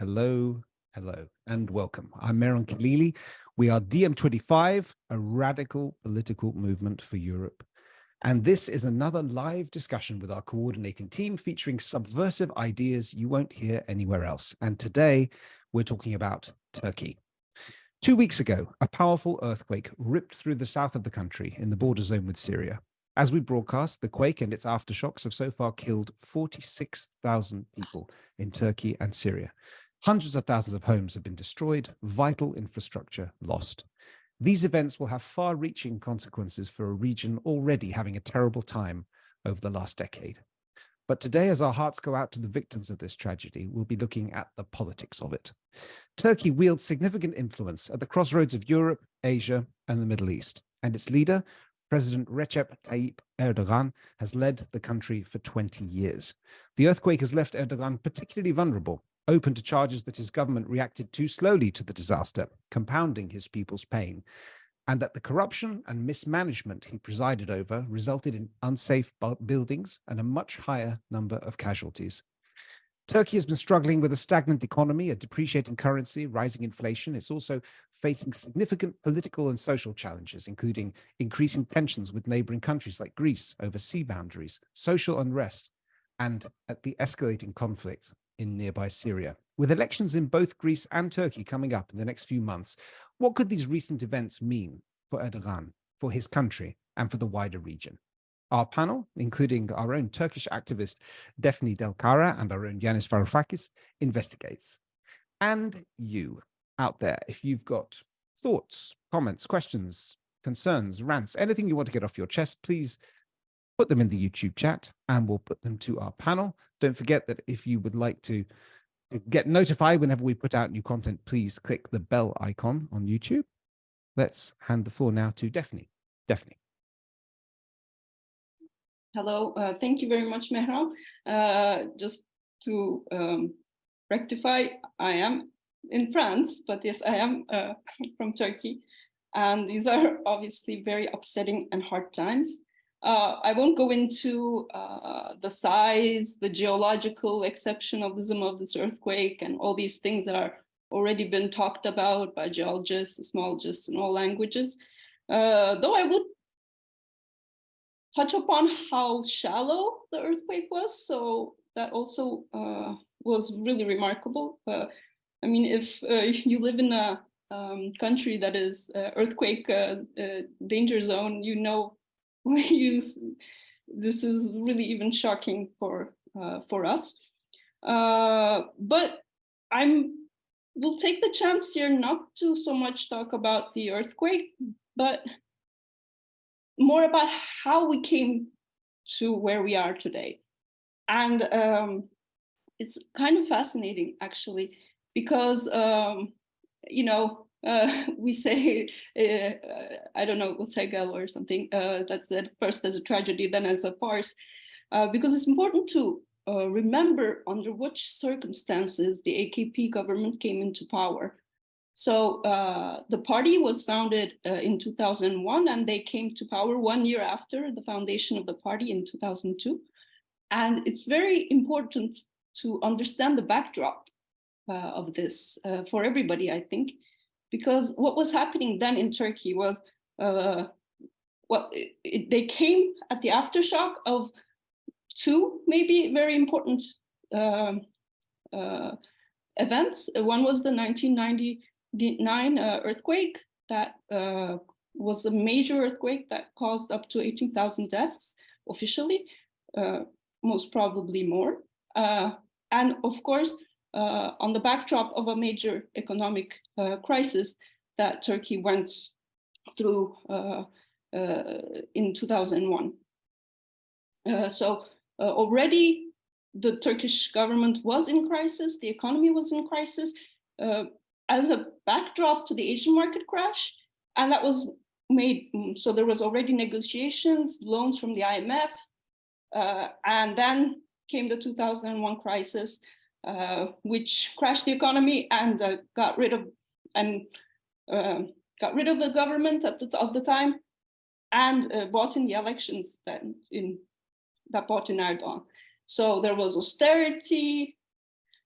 Hello, hello, and welcome. I'm Mehran Khalili. We are DiEM25, a radical political movement for Europe. And this is another live discussion with our coordinating team featuring subversive ideas you won't hear anywhere else. And today we're talking about Turkey. Two weeks ago, a powerful earthquake ripped through the south of the country in the border zone with Syria. As we broadcast, the quake and its aftershocks have so far killed 46,000 people in Turkey and Syria. Hundreds of thousands of homes have been destroyed, vital infrastructure lost. These events will have far-reaching consequences for a region already having a terrible time over the last decade. But today, as our hearts go out to the victims of this tragedy, we'll be looking at the politics of it. Turkey wields significant influence at the crossroads of Europe, Asia, and the Middle East, and its leader, President Recep Tayyip Erdogan has led the country for 20 years. The earthquake has left Erdogan particularly vulnerable, open to charges that his government reacted too slowly to the disaster, compounding his people's pain, and that the corruption and mismanagement he presided over resulted in unsafe buildings and a much higher number of casualties. Turkey has been struggling with a stagnant economy, a depreciating currency, rising inflation. It's also facing significant political and social challenges, including increasing tensions with neighboring countries like Greece over sea boundaries, social unrest, and at the escalating conflict in nearby Syria. With elections in both Greece and Turkey coming up in the next few months, what could these recent events mean for Erdogan, for his country, and for the wider region? Our panel, including our own Turkish activist Defne Delkara and our own Yanis Varoufakis, investigates. And you out there, if you've got thoughts, comments, questions, concerns, rants, anything you want to get off your chest, please put them in the YouTube chat and we'll put them to our panel. Don't forget that if you would like to get notified whenever we put out new content, please click the bell icon on YouTube. Let's hand the floor now to Defne. Defne. Hello, uh, thank you very much, Mehran. Uh, just to um, rectify, I am in France, but yes, I am uh, from Turkey. And these are obviously very upsetting and hard times. Uh, I won't go into uh, the size, the geological exceptionalism of this earthquake and all these things that are already been talked about by geologists, seismologists in all languages. Uh, though I would touch upon how shallow the earthquake was. So that also uh, was really remarkable. Uh, I mean, if uh, you live in a um, country that is earthquake danger zone, you know, use this is really even shocking for for us. Uh, but I'm we'll take the chance here not to so much talk about the earthquake, but more about how we came to where we are today. And um, it's kind of fascinating, actually, because, um, you know, uh, we say, uh, I don't know, Hegel or something, uh, that said first as a tragedy, then as a farce, uh, because it's important to uh, remember under which circumstances the AKP government came into power. So uh, the party was founded in 2001 and they came to power one year after the foundation of the party in 2002. And it's very important to understand the backdrop of this for everybody, I think, because what was happening then in Turkey was, uh, well, it, it, they came at the aftershock of two maybe very important um, uh, events. One was the 1999 uh, earthquake that uh, was a major earthquake that caused up to 18,000 deaths officially, uh, most probably more. Uh, and of course, uh, on the backdrop of a major economic uh, crisis that Turkey went through in 2001. so already the Turkish government was in crisis, the economy was in crisis, uh, as a backdrop to the Asian market crash. And that was made, so there was already negotiations, loans from the IMF, uh, and then came the 2001 crisis, uh, which crashed the economy and uh, got rid of and uh, got rid of the government at the of the time, and uh, bought in the elections that in that bought in Erdogan. So there was austerity,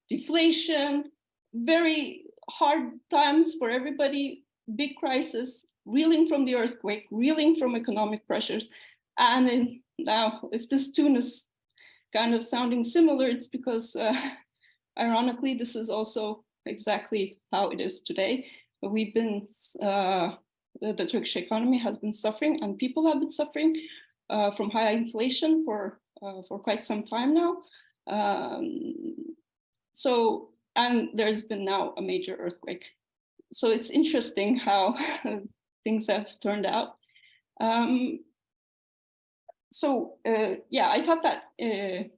deflation, very hard times for everybody, big crisis, reeling from the earthquake, reeling from economic pressures. And now if this tune is kind of sounding similar, it's because uh, ironically, this is also exactly how it is today. We've been, uh, the, Turkish economy has been suffering and people have been suffering uh, from high inflation for, uh, for quite some time now. Um, so, and there's been now a major earthquake. So it's interesting how things have turned out. Um, so uh, yeah, I thought that uh,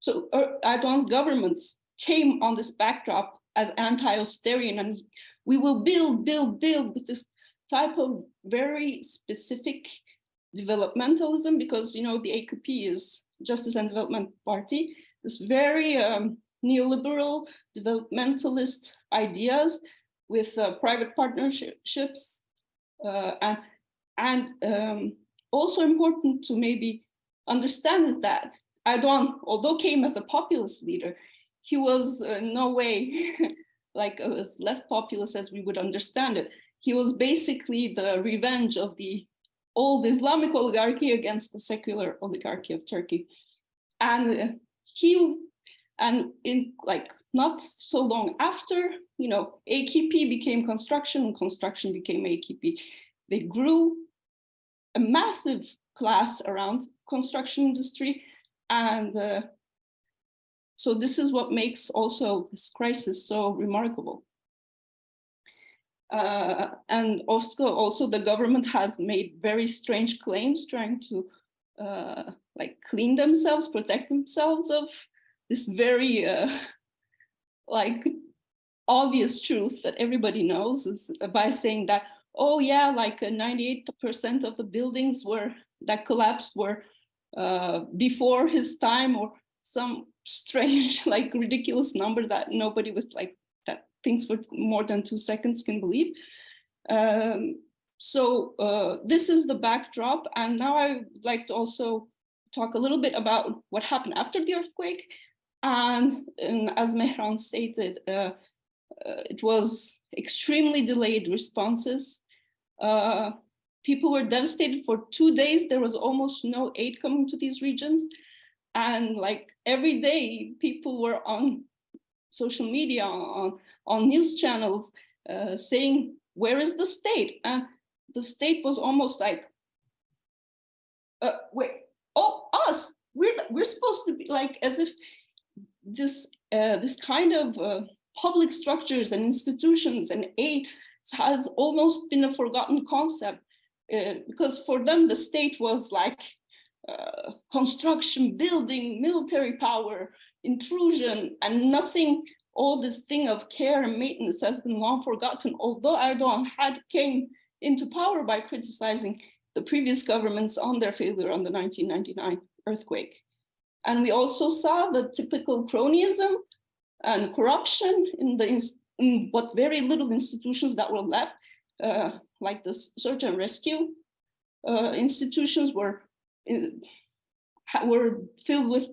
so uh, Erdogan's government came on this backdrop as anti-austerian and we will build, build, build with this type of very specific developmentalism because you know the AKP is Justice and Development Party, this very um, neoliberal developmentalist ideas with uh, private partnerships uh, and and um, also important to maybe understand that Erdogan, although came as a populist leader, he was uh, no way like as left populist as we would understand it. He was basically the revenge of the old Islamic oligarchy against the secular oligarchy of Turkey. And uh, he, and in like not so long after, you know, AKP became construction and construction became AKP. They grew a massive class around construction industry. And uh, so this is what makes also this crisis so remarkable. Uh, and also, also the government has made very strange claims trying to uh, like clean themselves, protect themselves of this very uh, like obvious truth that everybody knows is by saying that oh yeah, like 98% uh, of the buildings were that collapsed were uh, before his time or some strange, like ridiculous number that nobody with like that thinks for more than two seconds can believe. Um, so uh, this is the backdrop. And now I would like to also talk a little bit about what happened after the earthquake. And, and as Mehran stated, uh, uh, it was extremely delayed responses. Uh, people were devastated for two days. There was almost no aid coming to these regions. And like every day, people were on social media, on, on news channels, uh, saying, where is the state? And the state was almost like, uh, wait, oh, us, we're, we're supposed to be like, as if this, uh, this kind of uh, public structures and institutions and aid has almost been a forgotten concept uh, because for them the state was like uh, construction, building, military power, intrusion, and nothing, all this thing of care and maintenance has been long forgotten, although Erdogan had came into power by criticizing the previous governments on their failure on the 1999 earthquake. And we also saw the typical cronyism and corruption in the in what very little institutions that were left, uh, like the search and rescue uh, institutions were in, were filled with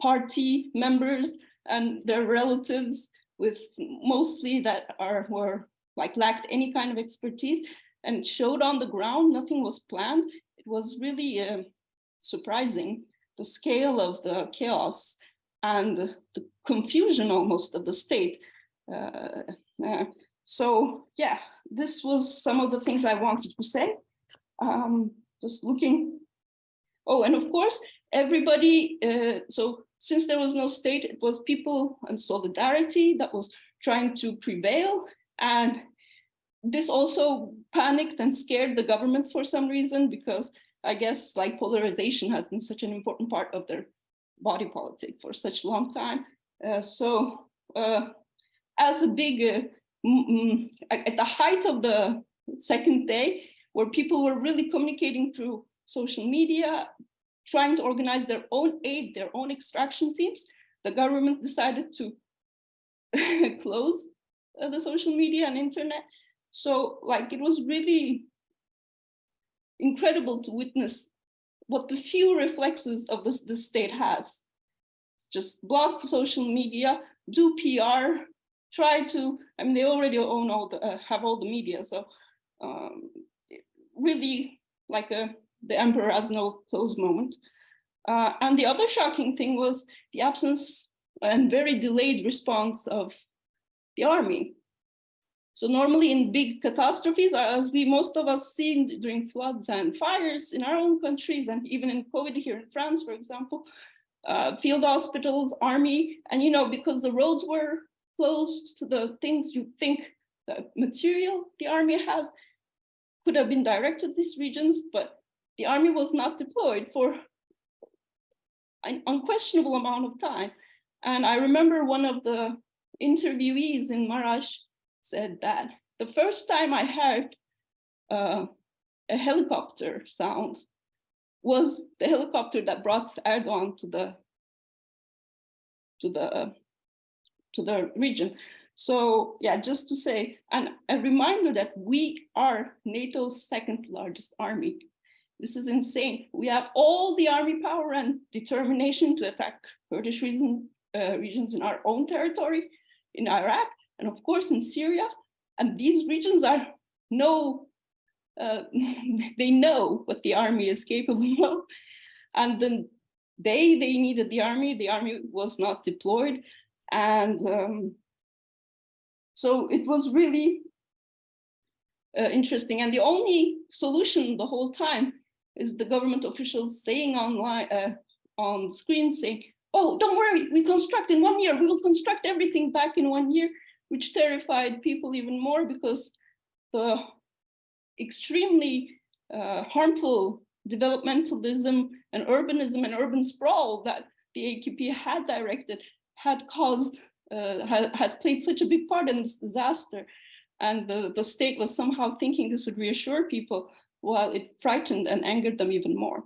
party members and their relatives with mostly that are were like lacked any kind of expertise and showed on the ground nothing was planned it was really uh, surprising the scale of the chaos and the confusion almost of the state. Uh, uh, so yeah, this was some of the things I wanted to say. Um, just looking. Oh, and of course, everybody, uh, so since there was no state, it was people and solidarity that was trying to prevail. And this also panicked and scared the government for some reason, because I guess like polarization has been such an important part of their body politic for such a long time. Uh, so uh, as a big, uh, at the height of the second day, where people were really communicating through social media, trying to organize their own aid, their own extraction teams, the government decided to close uh, the social media and internet. So like it was really incredible to witness what the few reflexes of this, the state has. It's just block social media, do PR, try to, I mean, they already own all the, uh, have all the media. So um, really like a, the emperor has no close moment. Uh, and the other shocking thing was the absence and very delayed response of the army. So normally in big catastrophes, as we most of us seen during floods and fires in our own countries, and even in COVID here in France, for example, uh, field hospitals, army, and you know, because the roads were closed to the things you think the material the army has could have been directed to these regions, but the army was not deployed for an unquestionable amount of time. And I remember one of the interviewees in Marash said that the first time I heard uh, a helicopter sound was the helicopter that brought Erdogan to the to the to the region. So yeah, just to say, and a reminder that we are NATO's second largest army. This is insane. We have all the army power and determination to attack Kurdish uh, regions in our own territory, in Iraq, and of course in Syria. And these regions are no, uh, they know what the army is capable of. And then they, they needed the army, the army was not deployed. And um, so it was really uh, interesting. And the only solution the whole time is the government officials saying online, uh, on screen saying, oh, don't worry, we construct in one year, we will construct everything back in one year, which terrified people even more because the extremely uh, harmful developmentalism and urbanism and urban sprawl that the AKP had directed had caused, uh, ha has played such a big part in this disaster. And the, the state was somehow thinking this would reassure people while it frightened and angered them even more.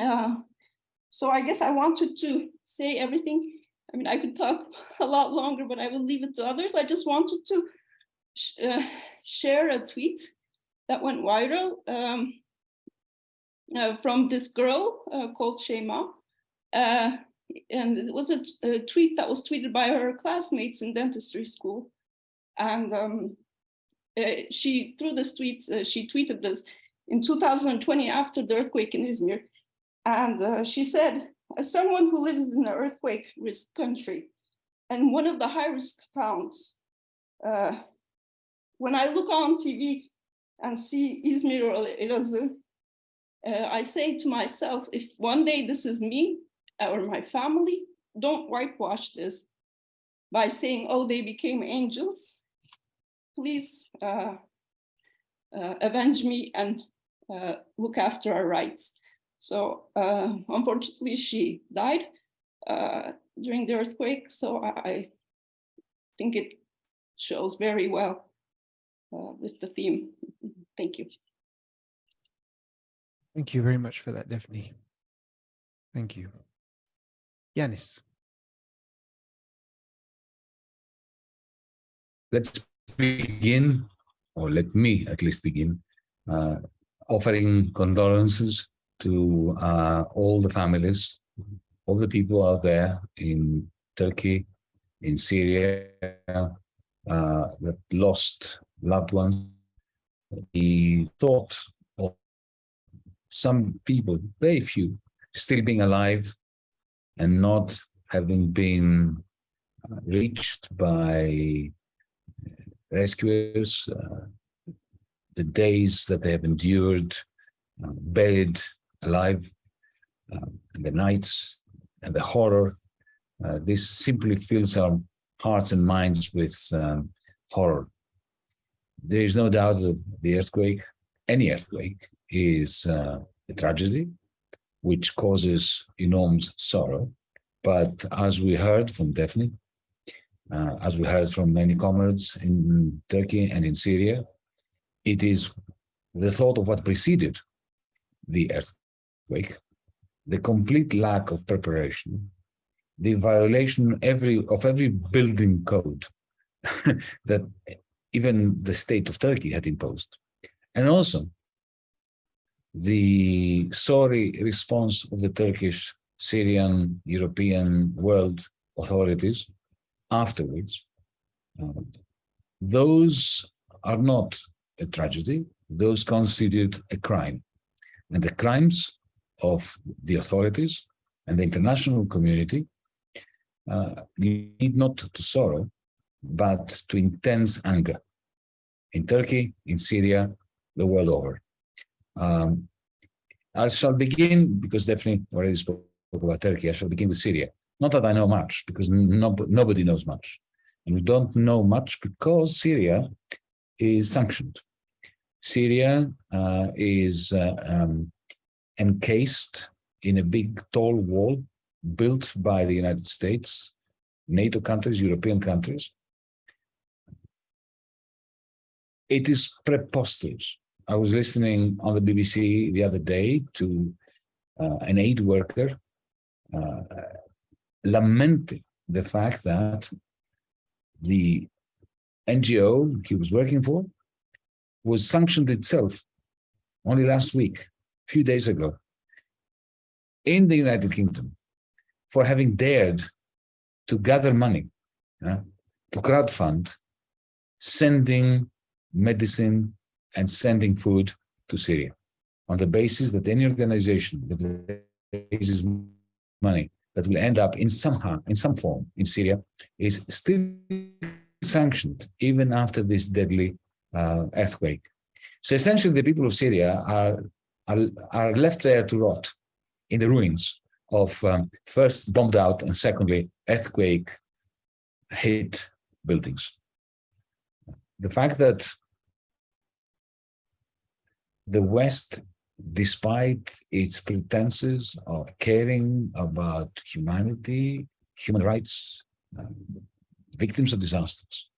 Uh, so I guess I wanted to say everything. I mean, I could talk a lot longer, but I will leave it to others. I just wanted to sh uh, share a tweet that went viral um, uh, from this girl uh, called Shema. Uh, and it was a, a, tweet that was tweeted by her classmates in dentistry school. And um, uh, she, through this tweet, uh, she tweeted this in 2020 after the earthquake in Izmir. And uh, she said, as someone who lives in an earthquake risk country and one of the high risk towns, uh, when I look on TV and see Izmir or Elazığ, uh, I say to myself, if one day this is me or my family, don't whitewash this by saying, oh, they became angels. Please uh, uh avenge me and uh, look after our rights. So uh, unfortunately, she died uh, during the earthquake. So I, I, think it shows very well uh, with the theme. Thank you. Thank you very much for that, Daphne. Thank you. Yanis. Let's begin, or let me at least begin, uh, offering condolences to uh, all the families, all the people out there in Turkey, in Syria, uh, that lost loved ones. The thought of some people, very few, still being alive and not having been uh, reached by rescuers, uh, the days that they have endured, uh, buried alive, um, and the nights and the horror. Uh, this simply fills our hearts and minds with um, horror. There is no doubt that the earthquake, any earthquake, is uh, a tragedy which causes enormous sorrow. But as we heard from Daphne, uh, as we heard from many comrades in Turkey and in Syria, it is the thought of what preceded the earthquake the complete lack of preparation, the violation every of every building code that even the state of Turkey had imposed. And also the sorry response of the Turkish, Syrian, European world authorities afterwards Uh, those are not a tragedy, those constitute a crime. And the crimes of the authorities and the international community uh, lead not to sorrow, but to intense anger in Turkey, in Syria, the world over. Um, I shall begin, because Defne already spoke about Turkey, I shall begin with Syria. Not that I know much, because no, nobody knows much. And we don't know much because Syria is sanctioned. Syria uh, is uh, um, encased in a big tall wall built by the United States, NATO countries, European countries. It is preposterous. I was listening on the BBC the other day to uh, an aid worker uh, lamenting the fact that the NGO he was working for was sanctioned itself only last week, a few days ago, in the United Kingdom for having dared to gather money, to crowdfund, sending medicine and sending food to Syria on the basis that any organization that raises money that will end up in somehow, in some form in Syria is still sanctioned even after this deadly uh, earthquake. So essentially the people of Syria are, are, are left there to rot in the ruins of um, first bombed out and secondly earthquake hit buildings. The fact that the West despite its pretenses of caring about humanity, human rights, um, victims of disasters,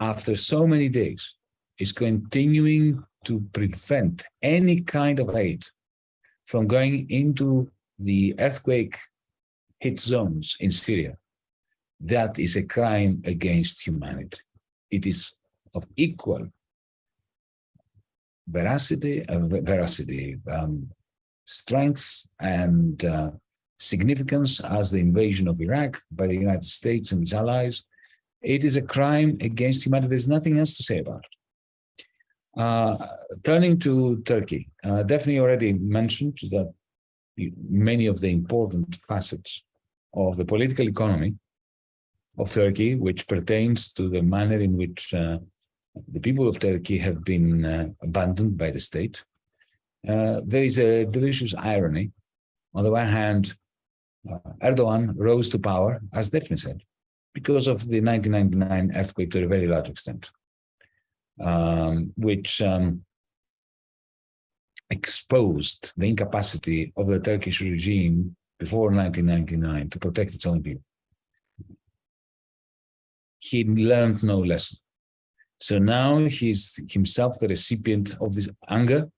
after so many days, is continuing to prevent any kind of aid from going into the earthquake hit zones in Syria. That is a crime against humanity. It is of equal veracity, uh, veracity, um, strength and uh, significance as the invasion of Iraq by the United States and its allies. It is a crime against humanity. There's nothing else to say about it. Uh, turning to Turkey, uh, already mentioned that many of the important facets of the political economy of Turkey, which pertains to the manner in which uh, the people of Turkey have been uh, abandoned by the state. Uh, there is a delicious irony. On the one hand, uh, Erdogan rose to power, as Daphne said, because of the 1999 earthquake to a very large extent, um, which um, exposed the incapacity of the Turkish regime before 1999 to protect its own people. He learned no lesson. So now he's himself the recipient of this anger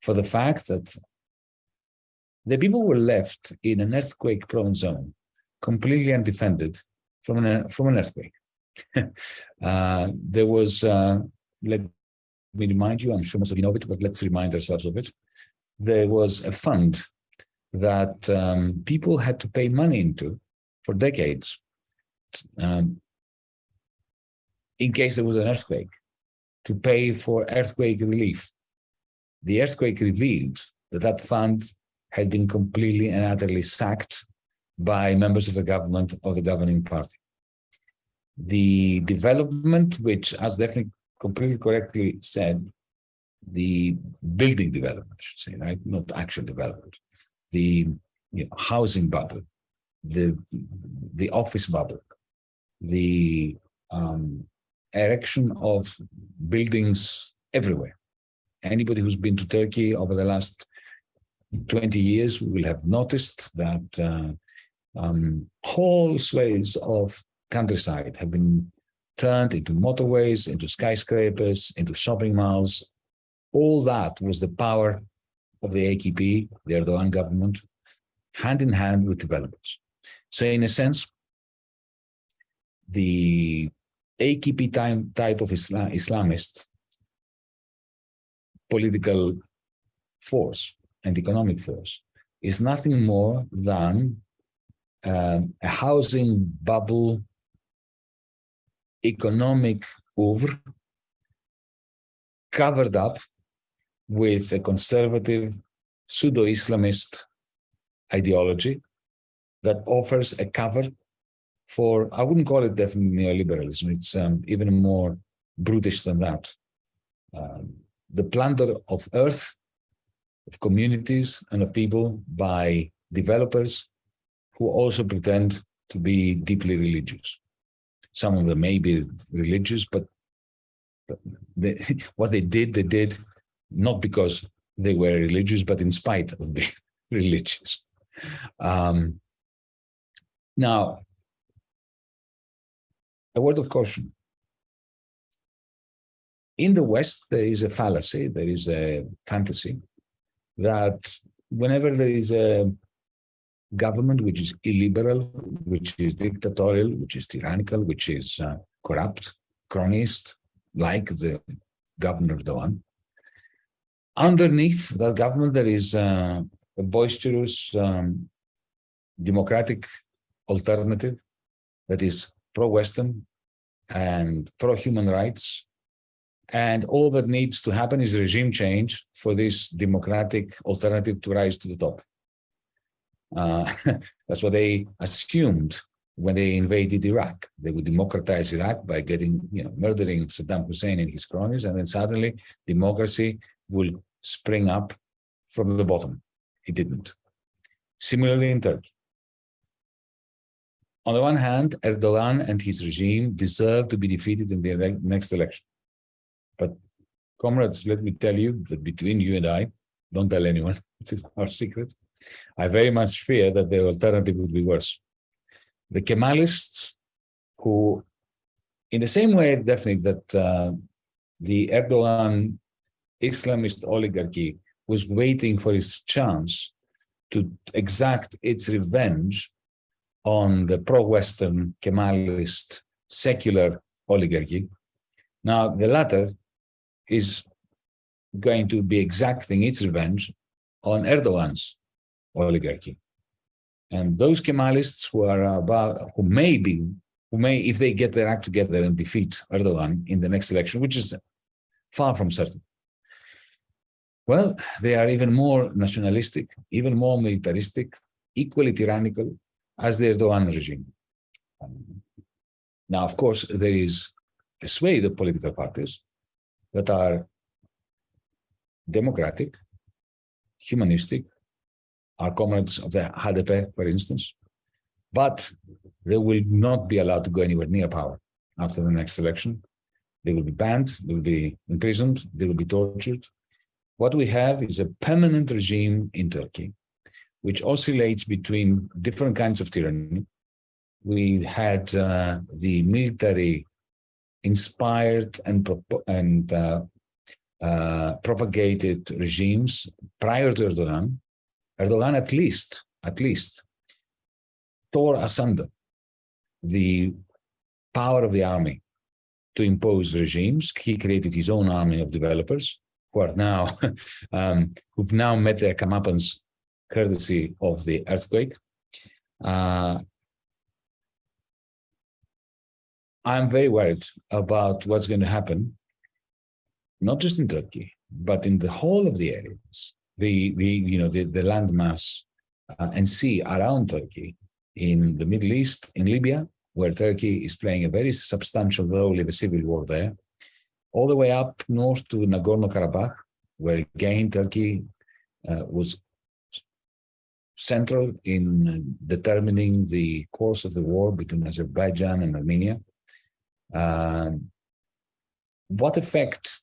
for the fact that the people were left in an earthquake-prone zone, completely undefended from an, from an earthquake. uh, there was, uh, let me remind you, I'm sure most of you know it, but let's remind ourselves of it. There was a fund that um, people had to pay money into for decades um, in case there was an earthquake, to pay for earthquake relief. The earthquake revealed that that fund had been completely and utterly sacked by members of the government of the governing party. The development, which as Daphne completely correctly said, the building development, I should say, right? Not actual development, the you know, housing bubble, the the office bubble, the um, erection of buildings everywhere. Anybody who's been to Turkey over the last 20 years will have noticed that uh, um, whole swathes of countryside have been turned into motorways, into skyscrapers, into shopping malls. All that was the power of the AKP, the Erdogan government, hand in hand with developers. So in a sense, the AKP time, type of Islam, Islamist political force and economic force is nothing more than um, a housing bubble economic oeuvre covered up with a conservative pseudo-Islamist ideology that offers a cover for, I wouldn't call it definitely neoliberalism, it's um, even more brutish than that. Um, the plunder of earth, of communities and of people by developers who also pretend to be deeply religious. Some of them may be religious, but they, what they did, they did not because they were religious, but in spite of being religious. Um, now, a word of caution. In the West, there is a fallacy, there is a fantasy that whenever there is a government which is illiberal, which is dictatorial, which is tyrannical, which is uh, corrupt, cronyist, like the governor Erdogan. Underneath that government, there is uh, a boisterous um, democratic alternative that is pro-Western and pro-human rights. And all that needs to happen is regime change for this democratic alternative to rise to the top. Uh, that's what they assumed when they invaded Iraq. They would democratize Iraq by getting, you know, murdering Saddam Hussein and his cronies, and then suddenly democracy will spring up from the bottom. It didn't. Similarly in Turkey. On the one hand, Erdogan and his regime deserve to be defeated in the next election. But comrades, let me tell you that between you and I, don't tell anyone, it's our secret, I very much fear that the alternative would be worse. The Kemalists, who, in the same way, definitely that uh, the Erdogan Islamist oligarchy was waiting for its chance to exact its revenge on the pro-Western Kemalist secular oligarchy. Now, the latter is going to be exacting its revenge on Erdogan's oligarchy. And those Kemalists who are about, who may be, who may, if they get their act together and defeat Erdogan in the next election, which is far from certain, well, they are even more nationalistic, even more militaristic, equally tyrannical as the Erdogan regime. Now, of course, there is a swathe of political parties that are democratic, humanistic, our comrades of the HDP, for instance, but they will not be allowed to go anywhere near power after the next election. They will be banned, they will be imprisoned, they will be tortured. What we have is a permanent regime in Turkey, which oscillates between different kinds of tyranny. We had uh, the military inspired and, and uh, uh, propagated regimes prior to Erdogan, Erdogan at least, at least, tore asunder the power of the army to impose regimes. He created his own army of developers who are now, um, who've now met their comeuppance courtesy of the earthquake. Uh, I'm very worried about what's going to happen, not just in Turkey, but in the whole of the areas the, the you know, the, the landmass uh, and sea around Turkey in the Middle East, in Libya, where Turkey is playing a very substantial role in the civil war there, all the way up north to Nagorno-Karabakh, where again Turkey uh, was central in determining the course of the war between Azerbaijan and Armenia. Um, what effect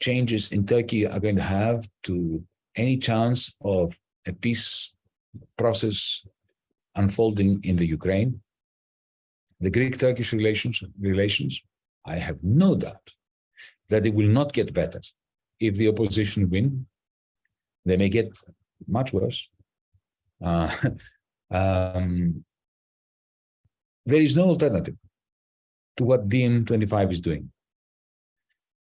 changes in Turkey are going to have to any chance of a peace process unfolding in the Ukraine. The Greek-Turkish relations, relations, I have no doubt that they will not get better if the opposition win. They may get much worse. Uh, um, there is no alternative to what DiEM25 is doing,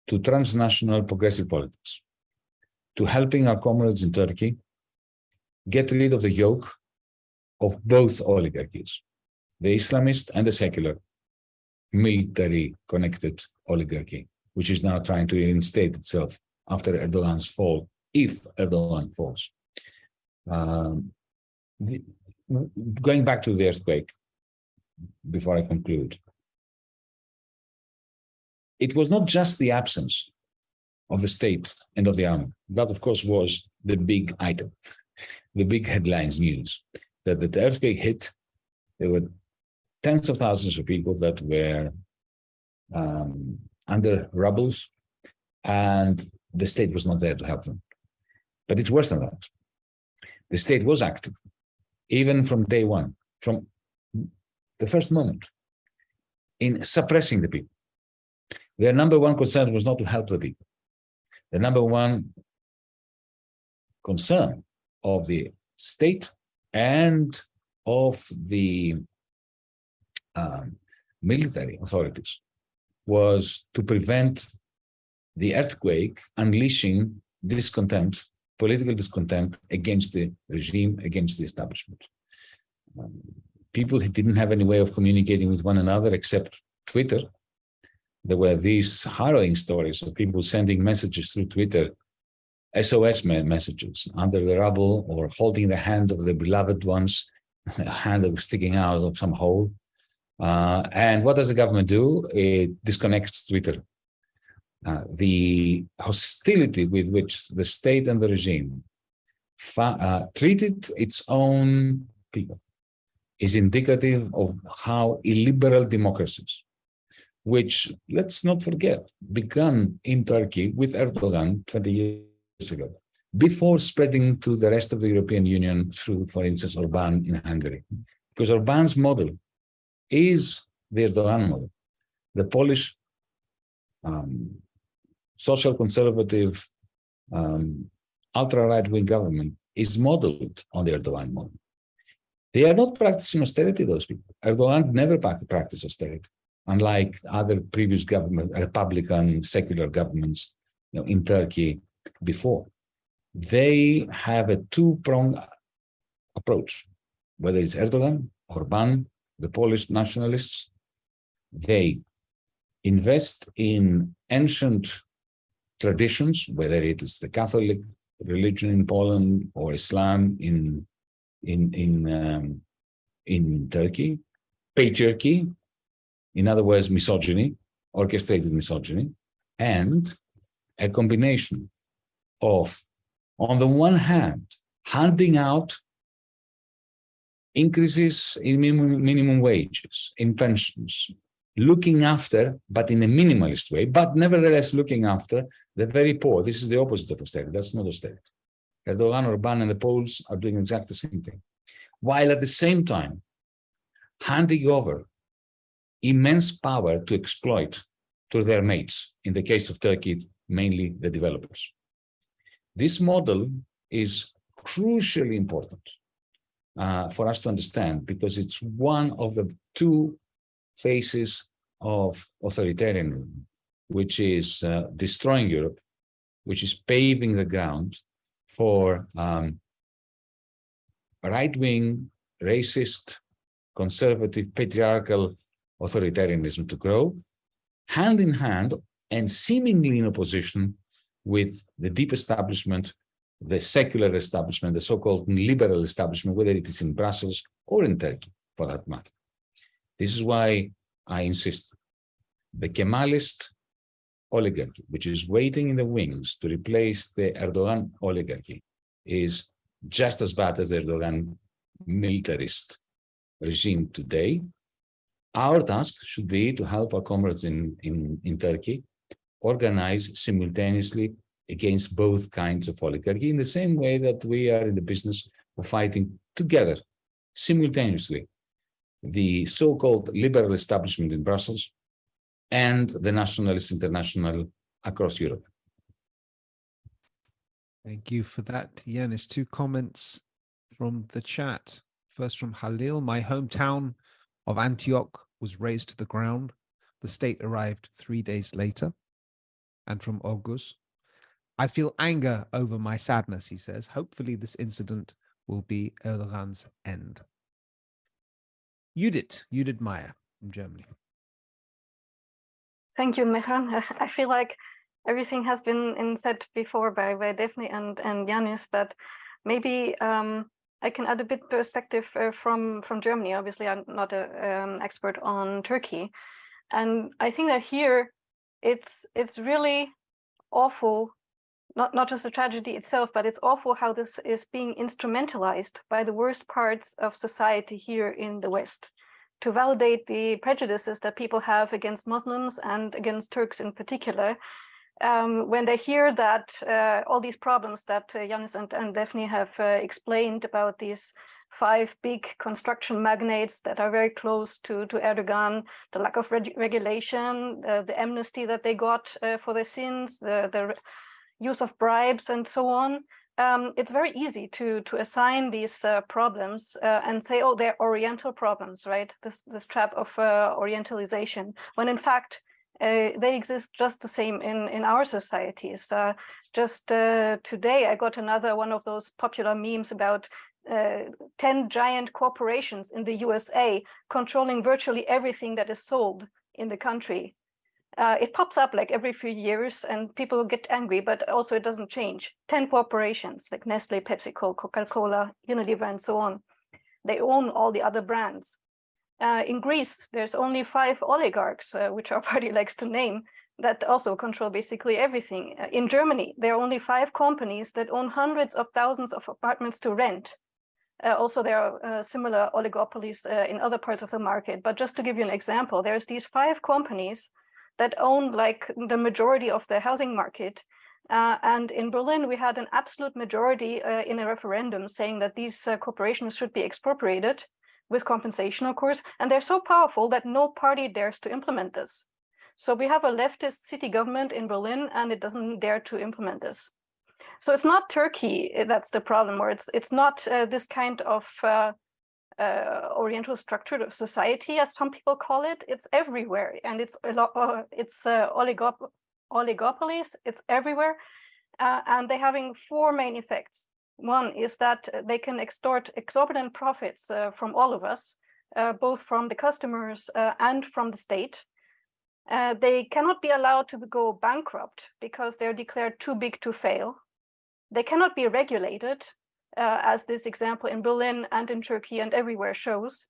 to transnational progressive politics to helping our comrades in Turkey get rid of the yoke of both oligarchies, the Islamist and the secular, military connected oligarchy, which is now trying to reinstate itself after Erdogan's fall, if Erdogan falls. Um, the, going back to the earthquake, before I conclude, it was not just the absence of the state and of the army. That, of course, was the big item, the big headlines news, that the earthquake hit, there were tens of thousands of people that were um, under rubbles, and the state was not there to help them. But it's worse than that. The state was active, even from day one, from the first moment, in suppressing the people. Their number one concern was not to help the people. The number one concern of the state and of the um, military authorities was to prevent the earthquake unleashing discontent, political discontent against the regime, against the establishment. Um, people who didn't have any way of communicating with one another except Twitter. There were these harrowing stories of people sending messages through Twitter, SOS messages under the rubble or holding the hand of the beloved ones, a hand that was sticking out of some hole. Uh, and what does the government do? It disconnects Twitter. Uh, the hostility with which the state and the regime uh, treated its own people is indicative of how illiberal democracies, which, let's not forget, began in Turkey with Erdogan 20 years ago, before spreading to the rest of the European Union through, for instance, Orban in Hungary. Because Orban's model is the Erdogan model. The Polish um, social conservative um, ultra right-wing government is modeled on the Erdogan model. They are not practicing austerity, those people. Erdogan never practiced austerity, unlike other previous government, Republican secular governments you know, in Turkey before. They have a two-pronged approach, whether it's Erdogan, Orban, the Polish nationalists, they invest in ancient traditions, whether it is the Catholic religion in Poland or Islam in in in um, in Turkey, patriarchy, in other words, misogyny, orchestrated misogyny, and a combination of, on the one hand, handing out increases in minimum, minimum wages, in pensions, looking after, but in a minimalist way, but nevertheless looking after the very poor. This is the opposite of austerity. That's not austerity. Erdogan, Orban, and the Poles are doing exactly the same thing. While at the same time, handing over immense power to exploit to their mates, in the case of Turkey, mainly the developers. This model is crucially important uh, for us to understand because it's one of the two phases of authoritarianism, which is uh, destroying Europe, which is paving the ground for um, right-wing, racist, conservative, patriarchal authoritarianism to grow, hand in hand and seemingly in opposition with the deep establishment the secular establishment, the so-called liberal establishment, whether it is in Brussels or in Turkey, for that matter. This is why I insist. The Kemalist oligarchy, which is waiting in the wings to replace the Erdogan oligarchy, is just as bad as the Erdogan militarist regime today. Our task should be to help our comrades in, in, in Turkey organize simultaneously against both kinds of oligarchy in the same way that we are in the business of fighting together simultaneously the so-called liberal establishment in Brussels and the nationalist international across Europe. Thank you for that, Yanis. Two comments from the chat. First from Halil, my hometown of Antioch was razed to the ground. The state arrived three days later. And from August, I feel anger over my sadness, he says. Hopefully this incident will be Erdogan's end. Judith, Judith Meyer from Germany. Thank you, Mehran. I feel like everything has been said before by, by Daphne and, and Yanis, but maybe um, I can add a bit perspective uh, from, from Germany. Obviously, I'm not an um, expert on Turkey. And I think that here it's it's really awful, not, not just the tragedy itself, but it's awful how this is being instrumentalized by the worst parts of society here in the West to validate the prejudices that people have against Muslims and against Turks in particular. Um, when they hear that uh, all these problems that uh, and, and Defne have uh, explained about these five big construction magnates that are very close to, to Erdogan, the lack of reg regulation, the amnesty that they got uh, for their sins, the, the use of bribes and so on, um, it's very easy to to assign these uh, problems uh, and say, oh, they're Oriental problems, right? This this trap of uh, Orientalization, when in fact uh, they exist just the same in in our societies. Uh, just uh, today, I got another one of those popular memes about. 10 giant corporations in the USA controlling virtually everything that is sold in the country uh, it pops up like every few years and people get angry, but also it doesn't change. 10 corporations like Nestle, PepsiCo, Coca-Cola, Unilever, and so on. They own all the other brands. Uh, in Greece, there's only five oligarchs, uh, which our party likes to name, that also control basically everything. Uh, in Germany, there are only five companies that own hundreds of thousands of apartments to rent. Uh, also, there are uh, similar oligopolies uh, in other parts of the market. But just to give you an example, there's these five companies that own like the majority of the housing market. Uh, and in Berlin, we had an absolute majority uh, in a referendum saying that these uh, corporations should be expropriated with compensation, of course, and they're so powerful that no party dares to implement this. So we have a leftist city government in Berlin and it doesn't dare to implement this. So it's not Turkey eh, that's the problem, or it's it's not uh, this kind of uh, Oriental structured society, as some people call it. It's everywhere, and it's a lot. Uh, it's uh, oligop oligopolies. It's everywhere, uh, and they're having four main effects. One is that they can extort exorbitant profits uh, from all of us, uh, both from the customers and from the state. they cannot be allowed to go bankrupt because they're declared too big to fail. They cannot be regulated uh, as this example in Berlin and in Turkey and everywhere shows.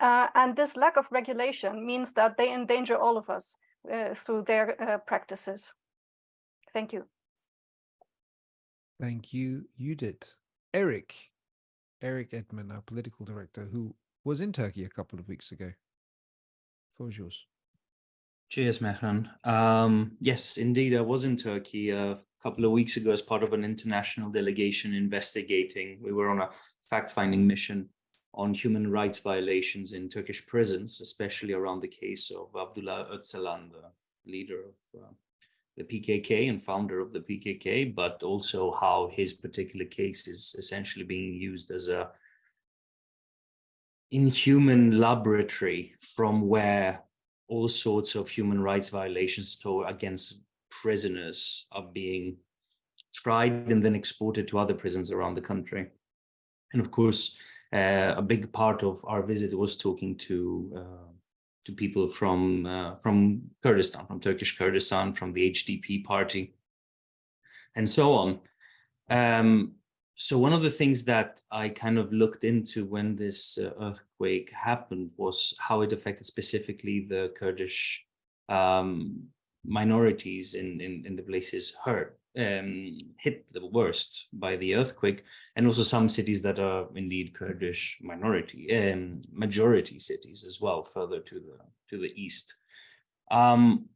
Uh, and this lack of regulation means that they endanger all of us uh, through their uh, practices. Thank you. Thank you, Judith. Eric, Eric Edman, our political director, who was in Turkey a couple of weeks ago. Floor is yours. Cheers, Mehran. Um, yes, indeed, I was in Turkey a couple of weeks ago as part of an international delegation investigating. We were on a fact-finding mission on human rights violations in Turkish prisons, especially around the case of Abdullah Öcalan, the leader of uh, the PKK and founder of the PKK, but also how his particular case is essentially being used as a inhuman laboratory from where all sorts of human rights violations to, against prisoners are being tried and then exported to other prisons around the country. And of course, uh, a big part of our visit was talking to uh, to people from uh, from Kurdistan, from Turkish Kurdistan, from the HDP party, and so on. Um, so one of the things that I kind of looked into when this uh, earthquake happened was how it affected specifically the Kurdish um, minorities in, in, in, the places hurt, um, hit the worst by the earthquake, and also some cities that are indeed Kurdish minority, um, majority cities as well, further to the, to the east. Um,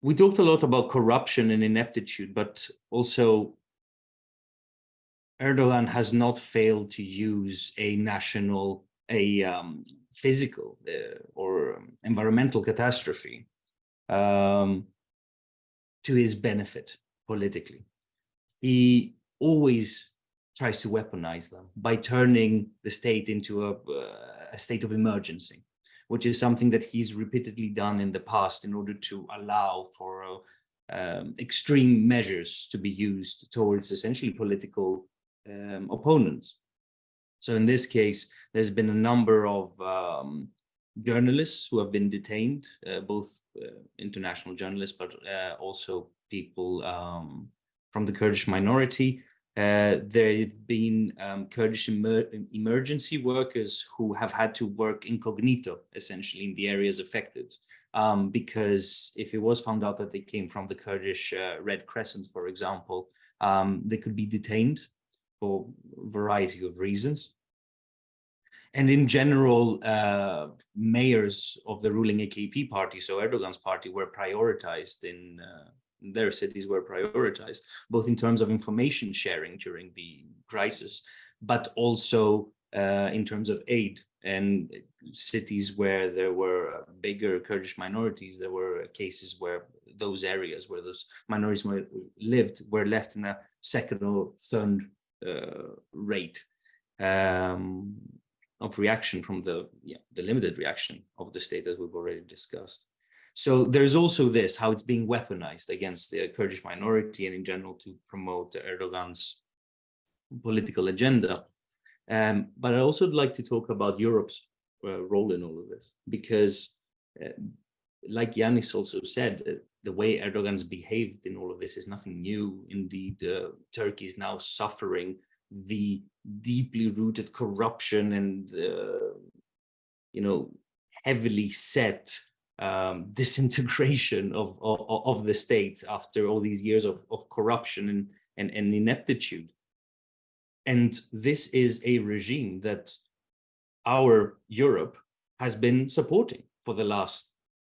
we talked a lot about corruption and ineptitude, but also Erdogan has not failed to use a national, a um, physical uh, or environmental catastrophe um, to his benefit politically. He always tries to weaponize them by turning the state into a, uh, a state of emergency, which is something that he's repeatedly done in the past in order to allow for uh, um, extreme measures to be used towards essentially political um, opponents. So in this case, there's been a number of um, journalists who have been detained, uh, both uh, international journalists, but uh, also people um, from the Kurdish minority. Uh, there have been um, Kurdish emer emergency workers who have had to work incognito, essentially, in the areas affected. Um, because if it was found out that they came from the Kurdish uh, Red Crescent, for example, um, they could be detained for a variety of reasons. And in general, uh, mayors of the ruling AKP party, so Erdogan's party, were prioritized in uh, their cities were prioritized, both in terms of information sharing during the crisis, but also uh, in terms of aid. And cities where there were bigger Kurdish minorities, there were cases where those areas where those minorities lived were left in a second or third uh, rate. Um, of reaction from the yeah, the limited reaction of the state as we've already discussed. So there's also this, how it's being weaponized against the Kurdish minority and in general to promote Erdogan's political agenda. Um, but I also would like to talk about Europe's uh, role in all of this, because uh, like Yanis also said, uh, the way Erdogan's behaved in all of this is nothing new. Indeed, uh, Turkey is now suffering the deeply rooted corruption and, uh, you know, heavily set um, disintegration of, of, of the state after all these years of, of corruption and, and, and ineptitude. And this is a regime that our Europe has been supporting for the last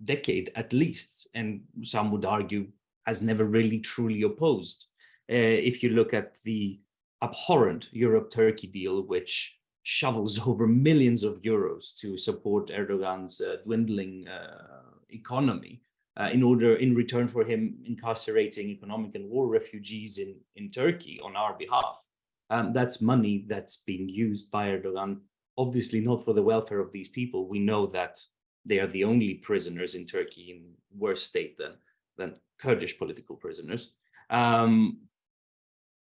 decade at least, and some would argue has never really truly opposed. Uh, if you look at the abhorrent Europe-Turkey deal, which shovels over millions of euros to support Erdogan's uh, dwindling uh, economy uh, in order, in return for him incarcerating economic and war refugees in, in Turkey on our behalf. Um, that's money that's being used by Erdogan, obviously not for the welfare of these people. We know that they are the only prisoners in Turkey in worse state than, than Kurdish political prisoners. Um,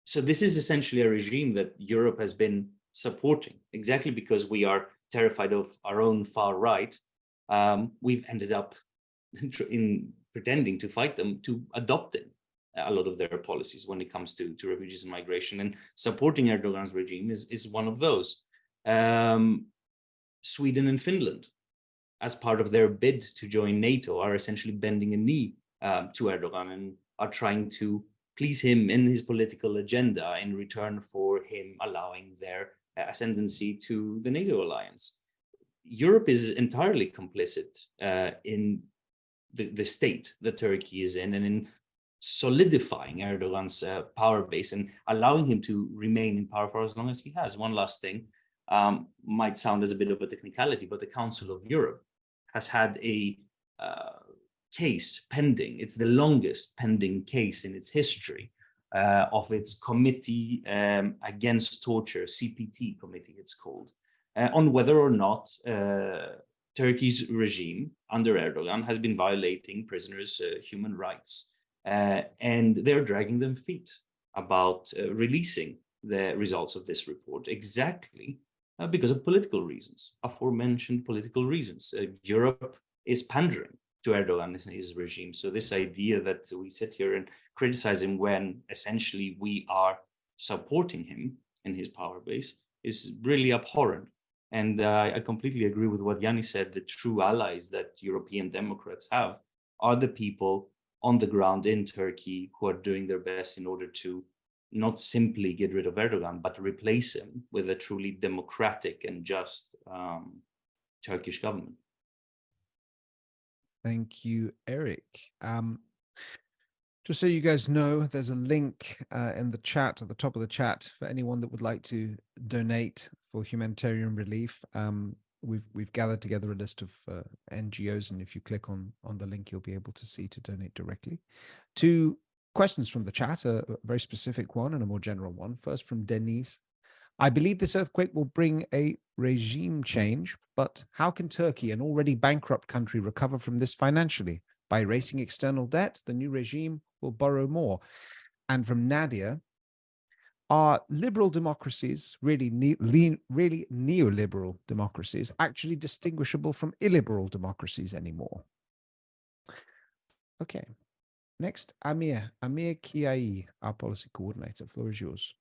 so this is essentially a regime that Europe has been supporting, exactly because we are terrified of our own far right. Um, we've ended up in pretending to fight them to adopting a lot of their policies when it comes to, to refugees and migration and supporting Erdogan's regime is, is one of those. Um, Sweden and Finland as part of their bid to join NATO, are essentially bending a knee um, to Erdogan and are trying to please him in his political agenda in return for him allowing their ascendancy to the NATO alliance. Europe is entirely complicit uh, in the, the state that Turkey is in and in solidifying Erdogan's uh, power base and allowing him to remain in power for as long as he has. One last thing um, might sound as a bit of a technicality, but the Council of Europe has had a uh, case pending. It's the longest pending case in its history uh, of its committee um, against torture, CPT committee it's called, uh, on whether or not uh, Turkey's regime under Erdogan has been violating prisoners' uh, human rights. Uh, and they're dragging them feet about releasing the results of this report exactly uh, because of political reasons, aforementioned political reasons. Uh, Europe is pandering to Erdogan and his regime. So this idea that we sit here and criticize him when essentially we are supporting him in his power base is really abhorrent. And uh, I completely agree with what Yanni said, the true allies that European Democrats have are the people on the ground in Turkey who are doing their best in order to not simply get rid of Erdogan, but replace him with a truly democratic and just um, Turkish government. Thank you, Eric. Um, just so you guys know, there's a link uh, in the chat, at the top of the chat, for anyone that would like to donate for humanitarian relief. Um, we've we've gathered together a list of uh, NGOs, and if you click on on the link, you'll be able to see to donate directly. Two questions from the chat, a, very specific one and a more general one. First from Denise. I believe this earthquake will bring a regime change, but how can Turkey, an already bankrupt country, recover from this financially? By erasing external debt, the new regime will borrow more. And from Nadia, are liberal democracies, really, ne really neoliberal democracies, actually distinguishable from illiberal democracies anymore? Okay, next, Amir, Amir Kiyaei, our policy coordinator. Floor is yours.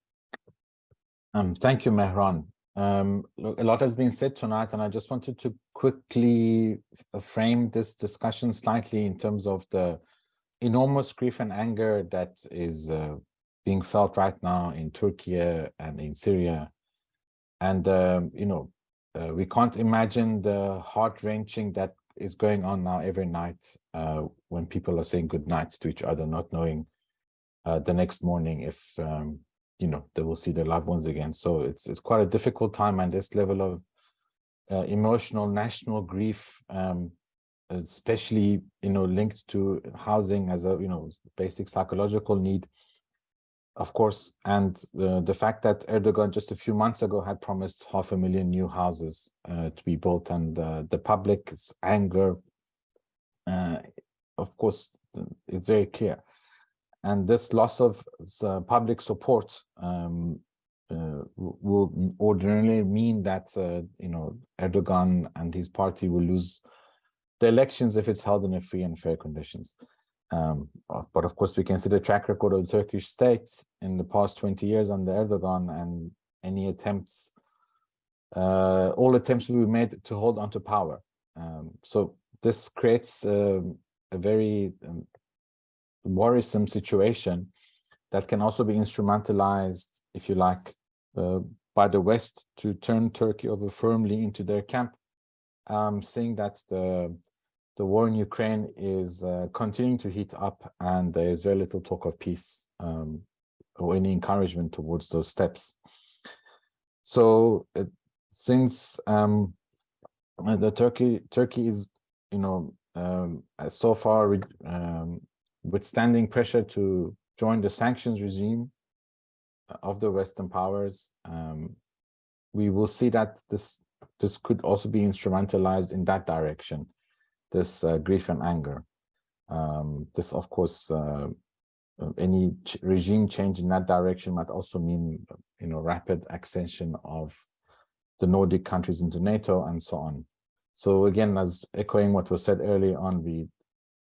Um, thank you, Mehran. Um, look, a lot has been said tonight, and I just wanted to quickly frame this discussion slightly in terms of the enormous grief and anger that is uh, being felt right now in Turkey and in Syria. And, um, you know, uh, we can't imagine the heart wrenching that is going on now every night uh, when people are saying good nights to each other, not knowing uh, the next morning if, um, you know, they will see their loved ones again. So it's, it's quite a difficult time and this level of uh, emotional national grief um, especially you know linked to housing as a you know basic psychological need of course and uh, the fact that erdogan just a few months ago had promised half a million new houses uh, to be built and uh, the public's anger uh, of course it's very clear and this loss of uh, public support um, uh, will ordinarily mean that you know erdogan and his party will lose the elections if it's held in a free and fair conditions. Um, uh, but of course, we can see the track record of the Turkish state in the past 20 years under Erdogan and any attempts, uh, all attempts will be made to hold onto power. Um, so this creates um, a very um, worrisome situation that can also be instrumentalized, if you like, uh, by the West to turn Turkey over firmly into their camp, um, saying that the the war in Ukraine is uh, continuing to heat up and there is very little talk of peace um, or any encouragement towards those steps. So uh, since um, the Turkey Turkey is, you know, um, so far um, withstanding pressure to join the sanctions regime of the Western powers, um, we will see that this this could also be instrumentalized in that direction this uh, grief and anger. Um, this, of course, uh, uh, any ch regime change in that direction might also mean, you know, rapid accession of the Nordic countries into NATO and so on. So again, as echoing what was said early on, we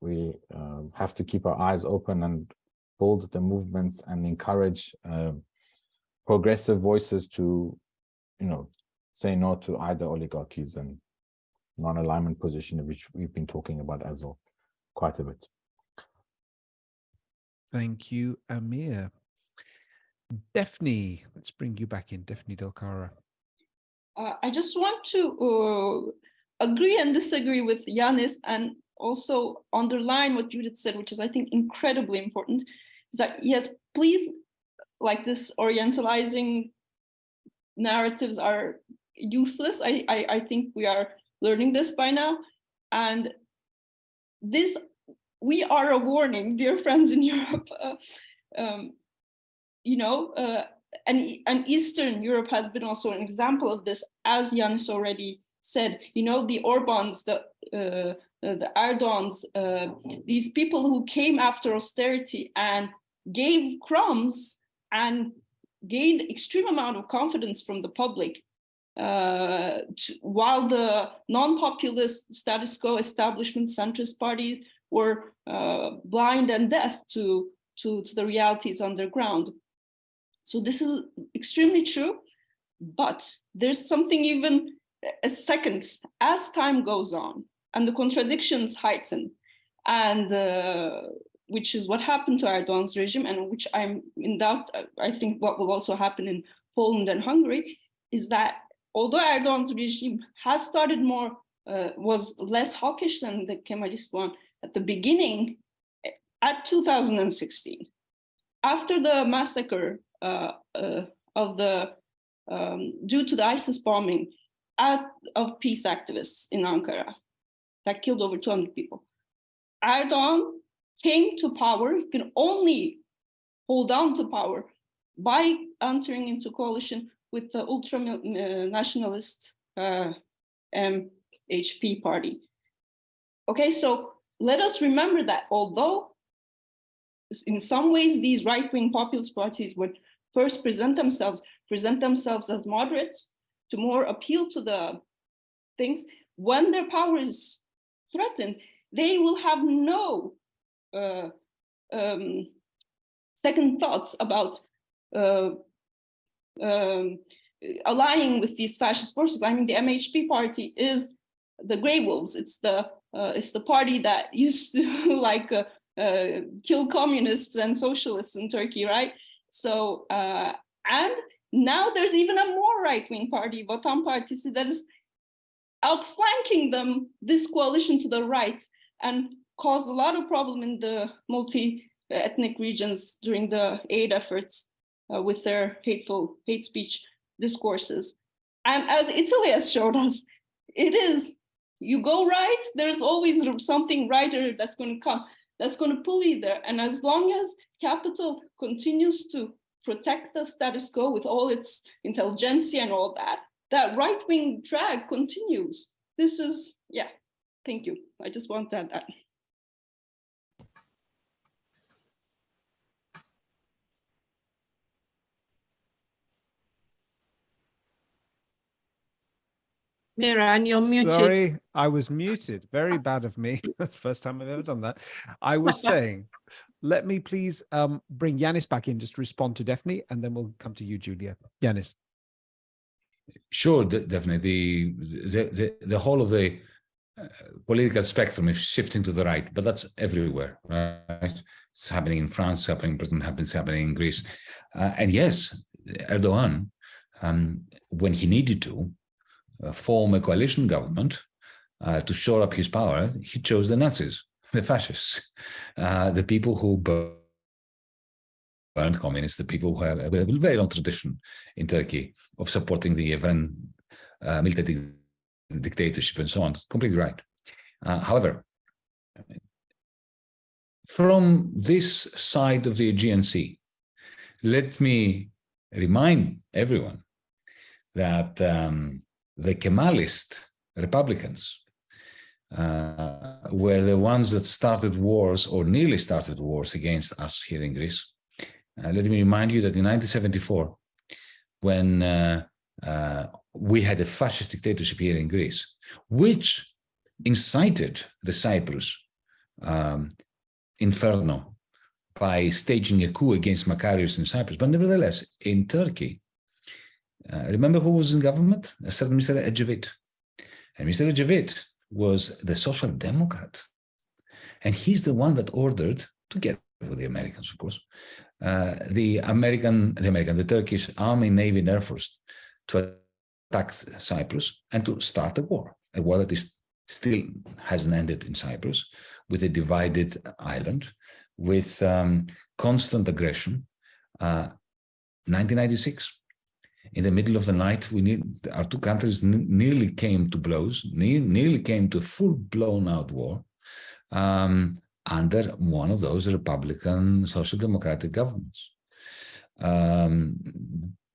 we uh, have to keep our eyes open and build the movements and encourage uh, progressive voices to, you know, say no to either oligarchies and non-alignment position, which we've been talking about as well quite a bit. Thank you, Amir. Defne, let's bring you back in, Defne Del Cara. Uh, I just want to uh, agree and disagree with Yanis and also underline what Judith said, which is, I think, incredibly important, is that, yes, please, like this orientalizing narratives are useless. I, I, I think we are learning this by now. And this, we are a warning, dear friends in Europe. Uh, um, you know, uh, and, and Eastern Europe has been also an example of this, as Yanis already said, you know, the Orbans, the, uh, the Erdogans, uh, these people who came after austerity and gave crumbs and gained extreme amount of confidence from the public uh, to, while the non-populist status quo establishment centrist parties were uh, blind and deaf to, to, to the realities underground. So this is extremely true, but there's something even a second as time goes on and the contradictions heighten. And uh, which is what happened to Erdogan's regime and which I'm in doubt, I think what will also happen in Poland and Hungary is that although Erdogan's regime has started more, uh, was less hawkish than the Kemalist one at the beginning, at 2016, after the massacre uh, uh, of the, um, due to the ISIS bombing at, of peace activists in Ankara that killed over 200 people, Erdogan came to power, he can only hold on to power by entering into coalition with the ultra uh, nationalist uh, MHP party. Okay, so let us remember that although in some ways these right-wing populist parties would first present themselves, present themselves as moderates to more appeal to the things, when their power is threatened, they will have no uh, um, second thoughts about uh, um, allying with these fascist forces. I mean, the MHP party is the Grey Wolves. It's the uh, it's the party that used to like uh, uh, kill communists and socialists in Turkey, right? So uh, and now there's even a more right-wing party, Vatan Partisi, that is outflanking them, this coalition to the right, and caused a lot of problem in the multi-ethnic regions during the aid efforts uh, with their hateful hate speech discourses. And as Italy has showed us, it is, you go right, there's always something righter that's going to come, that's going to pull you there. And as long as capital continues to protect the status quo with all its intelligentsia and all that, that right-wing drag continues. This is, yeah, thank you. I just want to add that. Mehran, you're muted. Sorry, I was muted. Very bad of me. That's the first time I've ever done that. I was saying, let me please um, bring Yanis back in just respond to Defne, and then we'll come to you, Julia. Yanis. Sure, definitely. The, the, the, the whole of the uh, political spectrum is shifting to the right, but that's everywhere, right? It's happening in France, it's happening in Britain, happens happening in Greece. Uh, and yes, Erdogan, um, when he needed to, uh, form a coalition government uh, to shore up his power, he chose the Nazis, the fascists, uh, the people who burned communists, the people who have a very long tradition in Turkey of supporting the event uh, military dictatorship and so on. Completely right. Uh, however, from this side of the Aegean Sea, let me remind everyone that um, the Kemalist Republicans uh, were the ones that started wars or nearly started wars against us here in Greece. Uh, let me remind you that in 1974, when uh, uh, we had a fascist dictatorship here in Greece, which incited the Cyprus um, inferno by staging a coup against Makarios in Cyprus. But nevertheless, in Turkey, uh, remember who was in government? A certain Mr. Ecevit. And Mr. Ecevit was the social democrat. And he's the one that ordered, together with the Americans, of course, the American, the American, the Turkish Army, Navy, and Air Force to attack Cyprus and to start a war, a war that is still hasn't ended in Cyprus, with a divided island, with um, constant aggression. Uh, 1996, in the middle of the night, we need our two countries nearly came to blows, ne nearly came to full blown out war um, under one of those Republican social democratic governments. Um,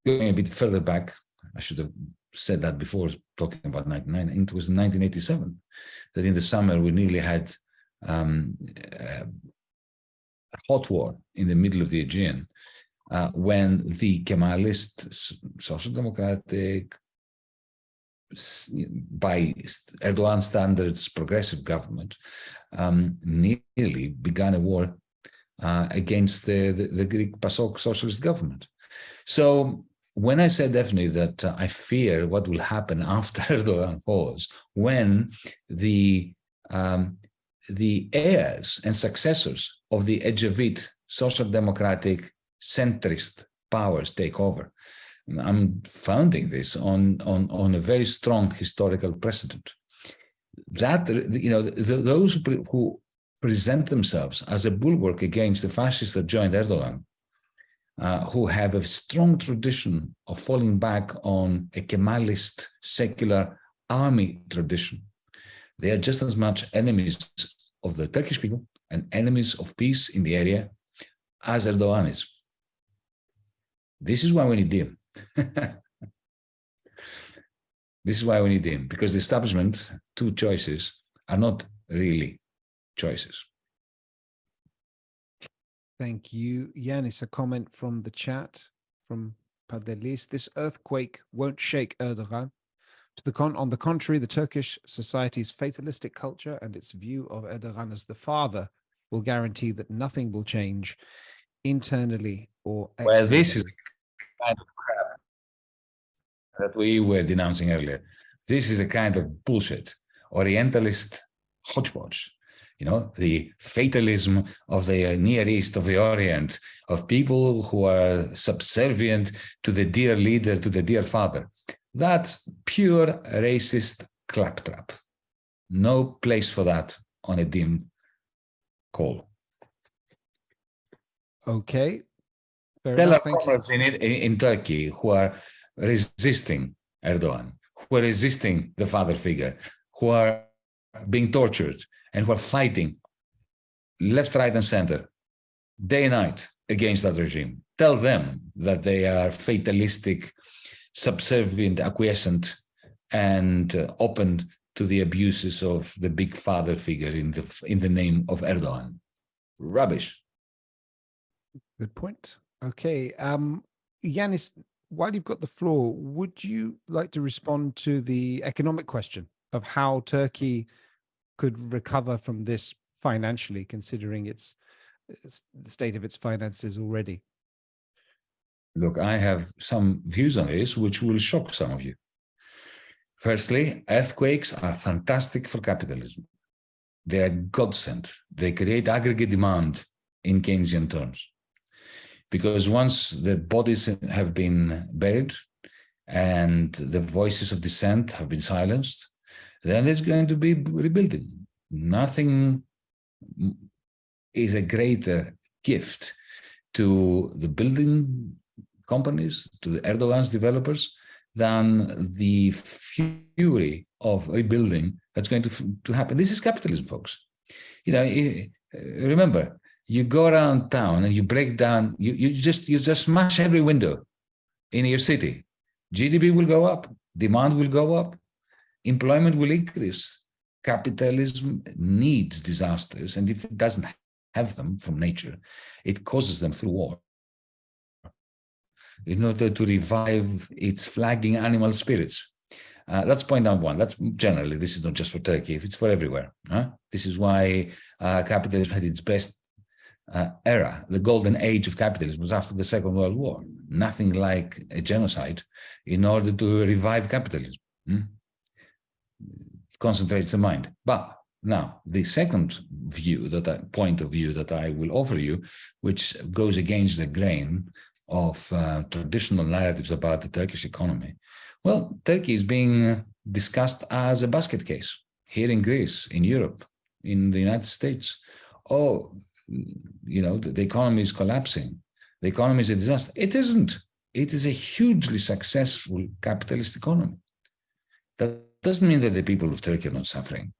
going a bit further back, I should have said that before talking about 99, it was 1987 that in the summer we nearly had um, a hot war in the middle of the Aegean uh, when the Kemalist social democratic by Erdogan standards progressive government um, nearly began a war uh, against the, the, the, Greek PASOK socialist government. So when I said definitely that uh, I fear what will happen after Erdogan falls, when the um, the heirs and successors of the Ecevit social democratic centrist powers take over. I'm founding this on, on, on a very strong historical precedent. That, you know, the, those who present themselves as a bulwark against the fascists that joined Erdogan, uh, who have a strong tradition of falling back on a Kemalist secular army tradition, they are just as much enemies of the Turkish people and enemies of peace in the area as Erdogan is. This is why we need him. this is why we need him, because the establishment, two choices, are not really choices. Thank you. Yanis, a comment from the chat from Padelis. This earthquake won't shake Erdogan. To the con on the contrary, the Turkish society's fatalistic culture and its view of Erdogan as the father will guarantee that nothing will change internally or Well, this is externally. kind of that we were denouncing earlier. This is a kind of bullshit, Orientalist hodgepodge. You know, the fatalism of the uh, Near East, of the Orient, of people who are subservient to the dear leader, to the dear father. That's pure racist claptrap. No place for that on a DiEM call. Okay. Fair There are enough. You. comrades in, in in Turkey who are resisting Erdogan, who are resisting the father figure, who are being tortured and who are fighting left, right, and center, day and night against that regime. Tell them that they are fatalistic, subservient, acquiescent, and uh, open to the abuses of the big father figure in the in the name of Erdogan. Rubbish. Good point. Okay. Um, Yanis, while you've got the floor, would you like to respond to the economic question of how Turkey could recover from this financially, considering its its- the state of its finances already? Look, I have some views on this which will shock some of you. Firstly, earthquakes are fantastic for capitalism. They are godsend. They create aggregate demand in Keynesian terms. Because once the bodies have been buried and the voices of dissent have been silenced, then there's going to be rebuilding. Nothing is a greater gift to the building companies, to the Erdogan's developers, than the fury of rebuilding that's going to, to happen. This is capitalism, folks. You know, remember, you go around town and you break down, you, you just you just smash every window in your city. GDP will go up, demand will go up, employment will increase. Capitalism needs disasters, and if it doesn't have them from nature, it causes them through war in order to revive its flagging animal spirits. Uh, that's point number one. That's generally, this is not just for Turkey, it's for everywhere. huh? This is why uh, capitalism had its best uh, era. The golden age of capitalism was after the Second World War. Nothing like a genocide in order to revive capitalism. hmm? Concentrates the mind. But now, the second view that point of view that I will offer you, which goes against the grain of uh, traditional narratives about the Turkish economy. Well, Turkey is being discussed as a basket case here in Greece, in Europe, in the United States. Oh, you know, the, the economy is collapsing. The economy is a disaster. It isn't. It is a hugely successful capitalist economy. That doesn't mean that the people of Turkey are not suffering.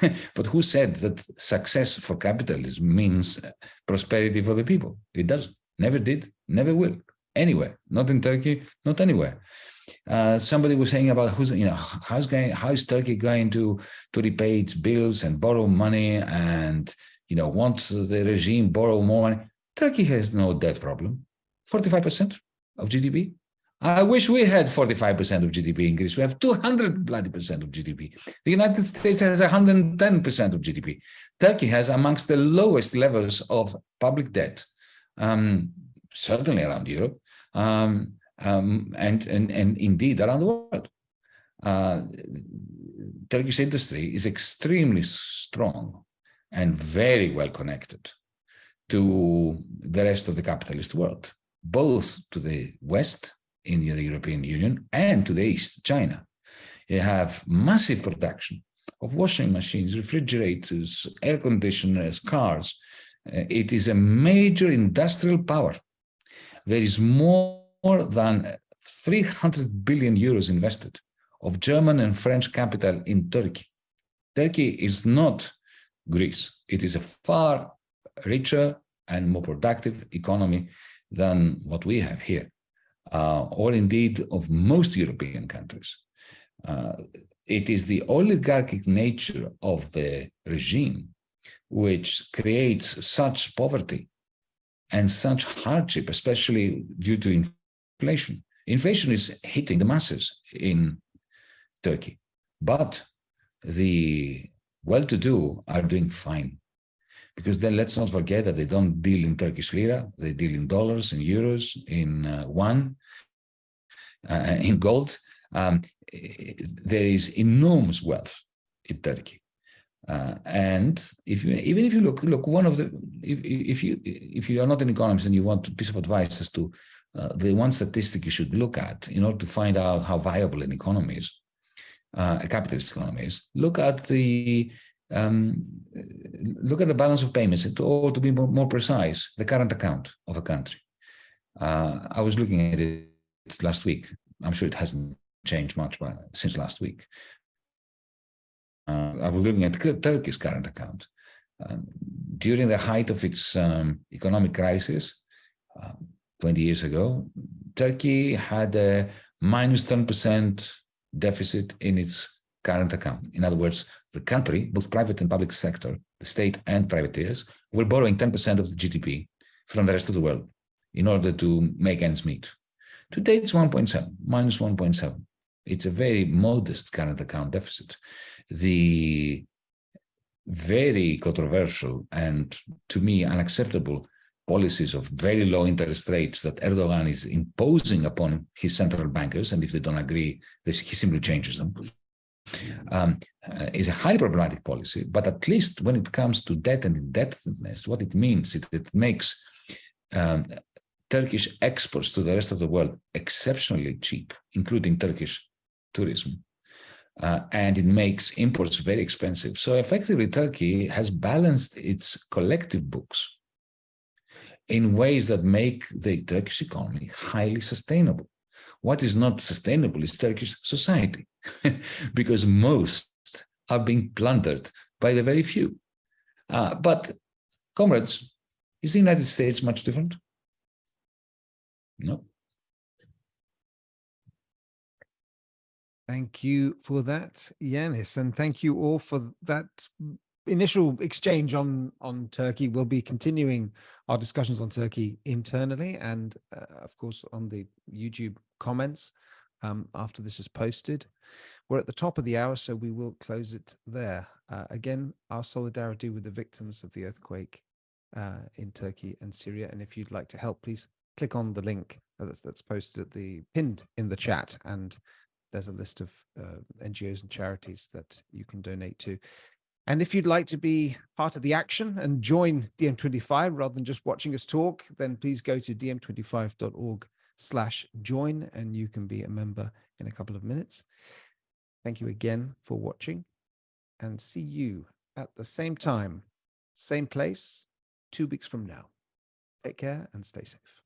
but who said that success for capitalism means prosperity for the people? It doesn't. Never did, never will. Anywhere, not in Turkey, not anywhere. Uh, somebody was saying about who's you know how's going how is Turkey going to to repay its bills and borrow money and you know once the regime borrow more money. Turkey has no debt problem, forty five percent of GDP. I wish we had 45% of GDP in Greece. We have 200 bloody percent of GDP. The United States has 110% of GDP. Turkey has amongst the lowest levels of public debt, um, certainly around Europe, um, um, and, and, and indeed around the world. Uh, Turkish industry is extremely strong and very well connected to the rest of the capitalist world, both to the West in the European Union and to the East, China. You have massive production of washing machines, refrigerators, air conditioners, cars. Uh, it is a major industrial power. There is more than 300 billion euros invested of German and French capital in Turkey. Turkey is not Greece. It is a far richer and more productive economy than what we have here uh, or indeed of most European countries. Uh, it is the oligarchic nature of the regime which creates such poverty and such hardship, especially due to inflation. Inflation is hitting the masses in Turkey, but the well-to-do are doing fine. Because then let's not forget that they don't deal in Turkish lira, they deal in dollars, in euros, in uh, one, uh, in gold. Um, there is enormous wealth in Turkey. Uh, and if you, even if you look, look, one of the, if, if you if you are not an economist and you want a piece of advice as to uh, the one statistic you should look at in order to find out how viable an economy is, uh, a capitalist economy is, look at the um, look at the balance of payments, or to be more, more precise, the current account of a country. Uh, I was looking at it last week. I'm sure it hasn't changed much by, since last week. Uh, I was looking at Turkey's current account. Um, during the height of its um, economic crisis, uh, 20 years ago, Turkey had a minus 10% deficit in its current account. In other words, the country, both private and public sector, the state and privateers, were borrowing 10% of the GDP from the rest of the world in order to make ends meet. Today it's 1.7, minus 1.7. It's a very modest current account deficit. The very controversial and to me unacceptable policies of very low interest rates that Erdogan is imposing upon his central bankers, and if they don't agree, this, he simply changes them, um, uh, is a highly problematic policy. But at least when it comes to debt and indebtedness, what it means, it, it makes um, Turkish exports to the rest of the world exceptionally cheap, including Turkish tourism. Uh, and it makes imports very expensive. So effectively, Turkey has balanced its collective books in ways that make the Turkish economy highly sustainable. What is not sustainable is Turkish society, because most are being plundered by the very few. Uh, but, comrades, is the United States much different? No. Thank you for that, Yanis, and thank you all for that initial exchange on on Turkey. We'll be continuing our discussions on Turkey internally and, uh, of course, on the YouTube comments um, after this is posted. We're at the top of the hour, so we will close it there. Uh, again, our solidarity with the victims of the earthquake uh, in Turkey and Syria. And if you'd like to help, please click on the link that's posted at the pinned in the chat and there's a list of uh, NGOs and charities that you can donate to. And if you'd like to be part of the action and join DiEM25 rather than just watching us talk, then please go to diem25.org slash join and you can be a member in a couple of minutes. Thank you again for watching and see you at the same time, same place, two weeks from now. Take care and stay safe.